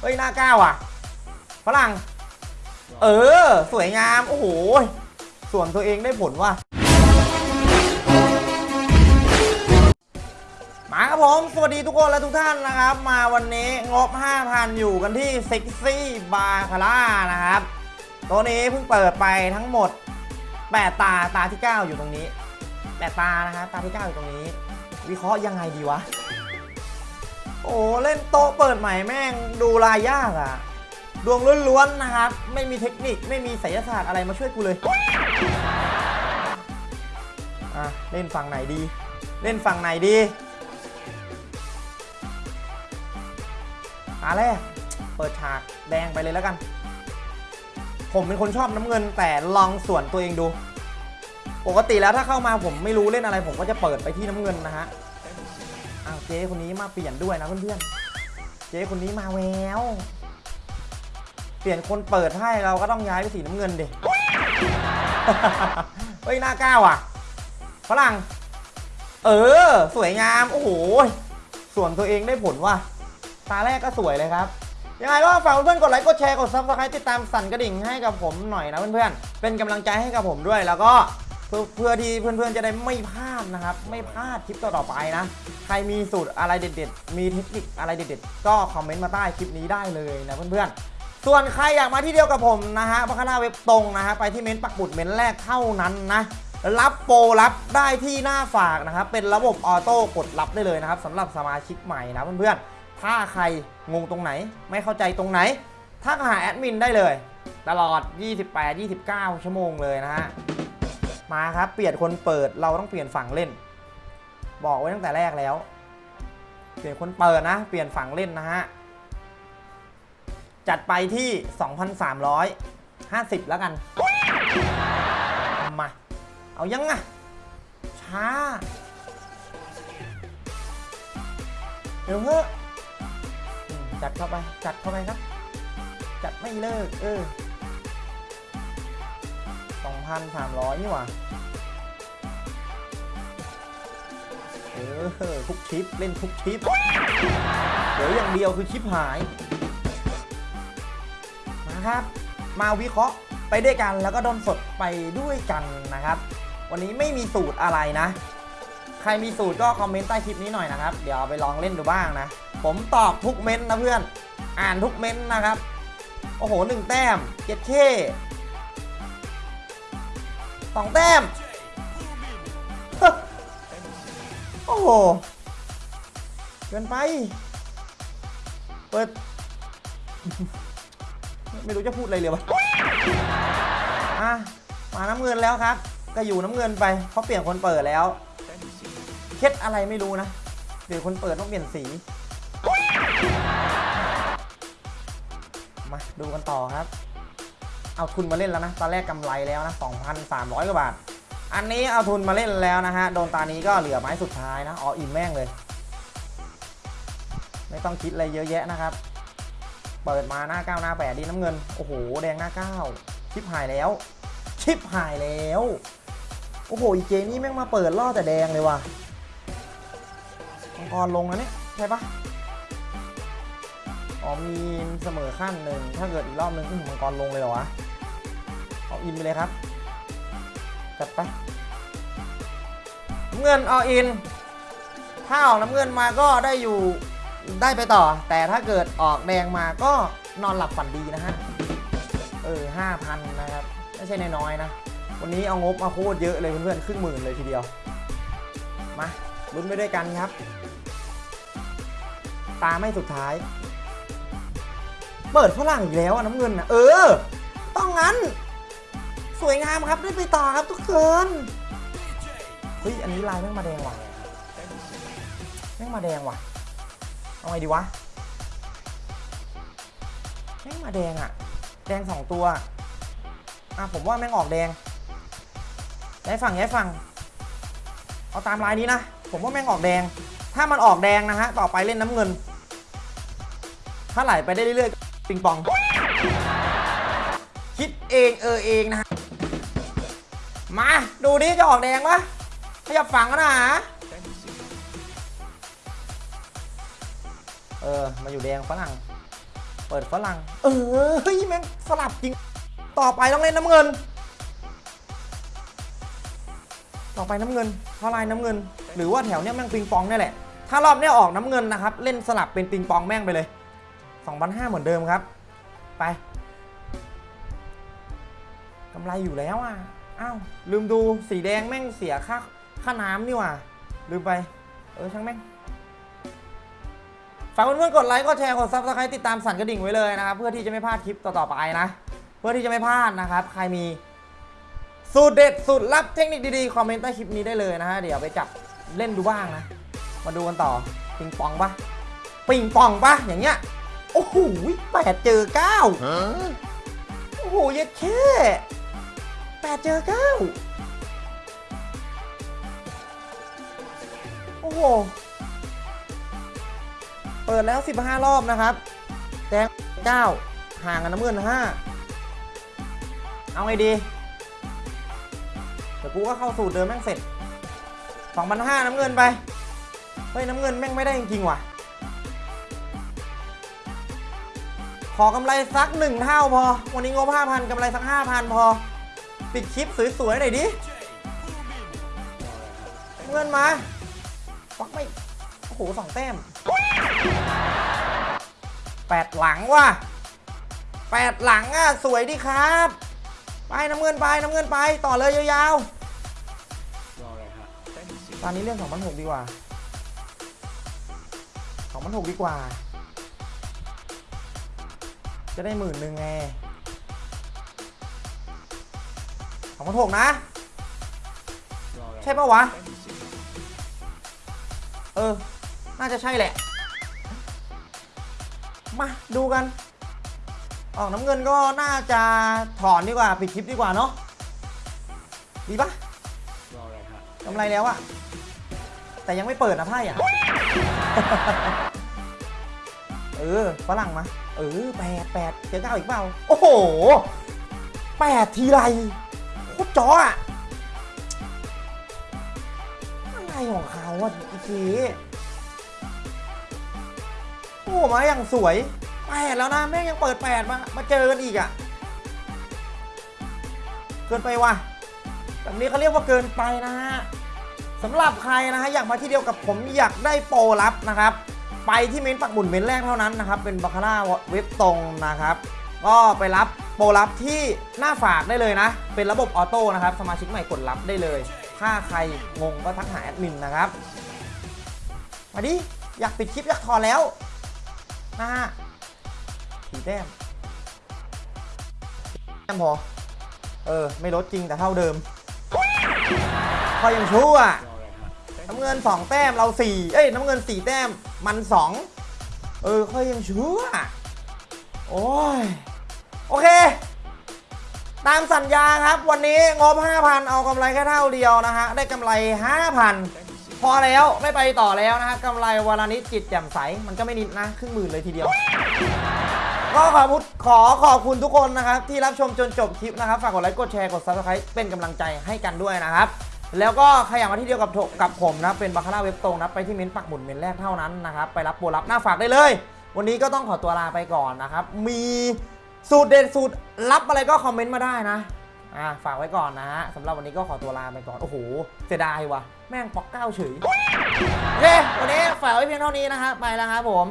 เฮ้ยหน้าก้าวอะฝรั่ง เออ สวยงาม โอ้โหส่วนตัวเองได้ผลว่ะมาครับผม สวัสดีทุกคนและทุกท่านนะครับ มาวันนี้งบ 5,000 อยู่กันที่เซ็กซี่บาคาร่านะครับ ตัวนี้เพิ่งเปิดไปทั้งหมด 8 ตาตาที่ 9 อยู่ตรงนี้ 8 ตานะครับ ตาที่ 9 อยู่ตรงนี้ วิเคราะห์ยังไงดีวะ โอ้เล่นโต๊ะเปิดใหม่แม่งดูลายยากอะดวงล้วนๆนะครับ ไม่มีเทคนิคไม่มีไสยศาสตร์อะไรมาช่วยกูเลย อะ เล่นฝั่งไหนดี เล่นฝั่งไหนดีตาแรกเปิดฉากแดงไปเลยแล้วกัน ผมเป็นคนชอบน้ำเงินแต่ลองส่วนตัวเองดู ปกติแล้วถ้าเข้ามาผมไม่รู้เล่นอะไร ผมก็จะเปิดไปที่น้ำเงินนะฮะ เจ๊คนนี้มาเปลี่ยนด้วยนะเพื่อนๆ เจ๊คนนี้มาแวว เปลี่ยนคนเปิดให้เราก็ต้องย้ายไปสีน้ำเงินดิเฮ้ยหน้าเก้าอะฝรั่ง เออ สวยงาม โอ้โห ส่วนตัวเองได้ผลว่ะ ตาแรกก็สวยเลยครับ ยังไงก็ฝากเพื่อนๆ กดไลค์ กดแชร์ กด subscribe ติดตามสั่นกระดิ่งให้กับผมหน่อยนะเพื่อนๆ เป็นกำลังใจให้กับผมด้วย แล้วก็เพื่อเพื่อที่เพื่อนๆจะได้ไม่พลาดนะครับ ไม่พลาดคลิปต่อๆไปนะ ใครมีสูตรอะไรเด็ด ๆ มีเทคนิคอะไรเด็ด ๆ ก็คอมเมนต์มาใต้คลิปนี้ได้เลยนะเพื่อนๆส่วนใครอยากมาที่เดียวกับผมนะฮะบัคคาร่าเว็บตรงนะฮะไปที่เม้นต์ปักหมุดเม้นต์แรกเท่านั้นนะ รับโปรรับได้ที่หน้าฝากนะครับ เป็นระบบ auto กดรับได้เลยนะครับสำหรับสมาชิกใหม่นะเพื่อนๆ ถ้าใครงงตรงไหน ไม่เข้าใจตรงไหนทักหาแอดมินได้เลย ตลอด 28-29 ชั่วโมงเลยนะฮะ มาครับ เปลี่ยนคนเปิดเราต้องเปลี่ยนฝั่งเล่น บอกไว้ตั้งแต่แรกแล้ว เปลี่ยนคนเปิดนะ เปลี่ยนฝั่งเล่นนะฮะ จัดไปที่ 2,350 แล้วกัน มา เอายังอะช้าเดี๋ยวเถอะอืมจัดเข้าไป จัดเข้าไปครับ จัดไม่เลิก เออ 2,300 นี่หว่าเออทุกชิป เล่นทุกชิปเดี๋ยวอย่างเดียวคือชิปหายมาครับ มาวิเคราะห์ไปด้วยกันแล้วก็ดนสดไปด้วยกันนะครับ วันนี้ไม่มีสูตรอะไรนะ ใครมีสูตรก็คอมเมนต์ใต้คลิปนี้หน่อยนะครับ เดี๋ยวไปลองเล่นดูบ้างนะ ผมตอบทุกเม้นต์นะเพื่อน อ่านทุกเม้นต์นะครับ โอ้โหหนึ่งแต้มเจ็ดเค สองแต้ม โอ้โห เกินไป เปิด ไม่รู้จะพูดอะไรเลยวะอะ มาน้ำเงินแล้วครับ ก็อยู่น้ำเงินไปเพราะเปลี่ยนคนเปิดแล้ว เคล็ดอะไรไม่รู้นะเดี๋ยวคนเปิดต้องเปลี่ยนสี มาดูกันต่อครับ เอาทุนมาเล่นแล้วนะ ตอนแรกกำไรแล้วนะ 2,300 กว่าบาท อันนี้เอาทุนมาเล่นแล้วนะฮะ โดนตานี้ก็เหลือไม้สุดท้ายนะ อออินแม่งเลย ไม่ต้องคิดอะไรเยอะแยะนะครับ เปิดมาหน้าเก้าหน้าแปดดีน้ำเงิน โอ้โห แดงหน้าเก้าชิปหายแล้ว ชิปหายแล้ว โอ้โห อีเจนี่แม่งมาเปิดล่อแต่แดงเลยว่ะมังกรลงแล้วเนี่ยใช่ปะอ๋อมีเสมอขั้นหนึ่งถ้าเกิดอีกรอบหนึ่งก็ถึงมังกรลงเลยเหรอวะ เอาอินไปเลยครับ จัดไปเงินเอาอิน ถ้าออกน้ำเงินมาก็ได้อยู่ได้ไปต่อ แต่ถ้าเกิดออกแดงมาก็นอนหลับฝันดีนะฮะ เออห้าพันนะครับ ไม่ใช่นน้อยนะ วันนี้เอางบมาโคตรเยอะเลยเพื่อนๆ ครึ่งหมื่นเลยทีเดียว มาลุ้นไปด้วยกันครับ ตาไม่สุดท้าย เปิดฝรั่งอีกแล้วน้ำเงินนะเออ ต้องงั้น สวยงามครับได้ไปต่อครับทุกคนเฮ้ยอันนี้ลายแม่งมาแดงว่ะแม่งมาแดงว่ะเอาไงดีวะแม่งมาแดงอะแดงสองตัวอะผมว่าแม่งออกแดงย้ายฝั่งย้ายฝั่งเอาตามลายนี้นะ ผมว่าแม่งออกแดง ถ้ามันออกแดงนะฮะ ต่อไปเล่นน้ำเงิน ถ้าไหลไปได้เรื่อยๆปิงปอง คิดเองเออเองนะฮะ มาดูดิจะออกแดงปะขยับฝั่งกันนะฮะเออ มาอยู่แดงฝรั่ง เปิดฝรั่ง เออเฮ้ยแม่งสลับจริง ต่อไปต้องเล่นน้ำเงิน ต่อไปน้ำเงินเพราะลายน้ำเงิน หรือว่าแถวเนี้ยแม่งปิงปองนี่แหละ ถ้ารอบเนี้ยออกน้ำเงินนะครับ เล่นสลับเป็นปิงปองแม่งไปเลย2,500เหมือนเดิมครับ ไปกำไรอยู่แล้วอะ อ้าวลืมดูสีแดงแม่งเสียค่าค่าน้ำนี่หว่า ลืมไป เออช่างแม่งฝากเพื่อนๆกดไลค์กดแชร์กด subscribe ติดตามสั่นกระดิ่งไว้เลยนะครับ เพื่อที่จะไม่พลาดคลิปต่อๆไปนะ เพื่อที่จะไม่พลาดนะครับ ใครมีสูตรเด็ดสูตรลับเทคนิคดีๆ คอมเมนต์ใต้คลิปนี้ได้เลยนะฮะเดี๋ยวไปจับเล่นดูบ้างนะ มาดูกันต่อปิงปองปะปิงปองปะอย่างเงี้ยโอ้โหแปดเจอเก้าโอ้โหเย็ดแค่ แปดเจอเก้าโอ้โห เปิดแล้ว 15 รอบนะครับ แดง9ห่างกันน้ำเงิน5เอาไงดี เดี๋ยวกูก็เข้าสูตรเดิมแม่งเสร็จ2,500น้ำเงินไป เฮ้ย น้ำเงินแม่งไม่ได้จริงๆว่ะ ขอกำไรสักหนึ่งเท่าพอ วันนี้งบ5,000กำไรสัก 5,000 พอ ปิดคลิปสวยๆหน่อยดิ เงินมาฟักไม่ โอ้โหสองแต้มแปดหลังว่ะแปดหลังอะ สวยดีครับ ไปน้ำเงินไปน้ำเงินไปต่อเลยยาวๆตอนนี้เรื่อง2,600ดีกว่า2,600ดีกว่า จะได้หมื่นหนึ่งไง 2,600นะ ใช่ปะวะ เออ น่าจะใช่แหละ มาดูกัน ออกน้ำเงินก็น่าจะถอนดีกว่า ปิดคลิปดีกว่าเนาะ ดีปะกำไรแล้วอะแต่ยังไม่เปิดนะไพ่อะเออฝรั่งมา เออแปดแปดเจอเก้าอีกเปล่า โอ้โหแปดทีไร โคตรจ้ออะอะไรของเขาอะอีทีโอ้มาอย่างสวยแปดแล้วนะแม่งยังเปิดแปดมา มาเจอกันอีกอะเกินไปว่ะแบบนี้เขาเรียกว่าเกินไปนะฮะสำหรับใครนะฮะอยากมาที่เดียวกับผมอยากได้โปรลับนะครับ ไปที่เม้นปักหมุนเม้นแรกเท่านั้นนะครับ เป็นบาคาร่าเว็บตรงนะครับ ก็ไปรับ โปรลับที่หน้าฝากได้เลยนะ เป็นระบบออโต้นะครับ สมาชิกใหม่กดรับได้เลย ถ้าใครงงก็ทักหาแอดมินนะครับ มาดิ อยากปิดคลิป อยากถอนแล้วนะฮะสีแต้มแต้มพอ เออ ไม่ลดจริงแต่เท่าเดิม พอยังชั่วน้ำเงิน 2 แต้มเรา 4 เอ้ย น้ำเงิน 4 แต้มมัน 2 เออ ค่อยยังชั่วโอ้ย โอเค ตามสัญญาครับ วันนี้งบ 5,000 เอากำไรแค่เท่าเดียวนะฮะ ได้กำไร 5,000 พอแล้วไม่ไปต่อแล้วนะฮะกำไรวันละนิดจิตแจ่มใส มันก็ไม่นิดนะครึ่งหมื่นเลยทีเดียว ก็ขอพูดขอขอบคุณทุกคนนะครับ ที่รับชมจนจบคลิปนะครับ ฝากกดไลค์ กดแชร์ กด subscribe เป็นกำลังใจให้กันด้วยนะครับแล้วก็ใครอยากมาที่เดียวกับกับผมนะ เป็นบาคาร่าเว็บตรงนะ ไปที่เม้นต์ปักหมุดเม้นต์แรกเท่านั้นนะครับ ไปรับโปรรับหน้าฝากได้เลย วันนี้ก็ต้องขอตัวลาไปก่อนนะครับ มี สูตรเด็ดสูตรลับอะไรก็คอมเมนต์มาได้นะอ่าฝากไว้ก่อนนะฮะสำหรับวันนี้ก็ขอตัวลาไปก่อน โอ้โหเสียดายว่ะ แม่งปอกเก้าเฉยโอเควันนี้ฝากไว้เพียงเท่านี้นะครับไปแล้วครับผม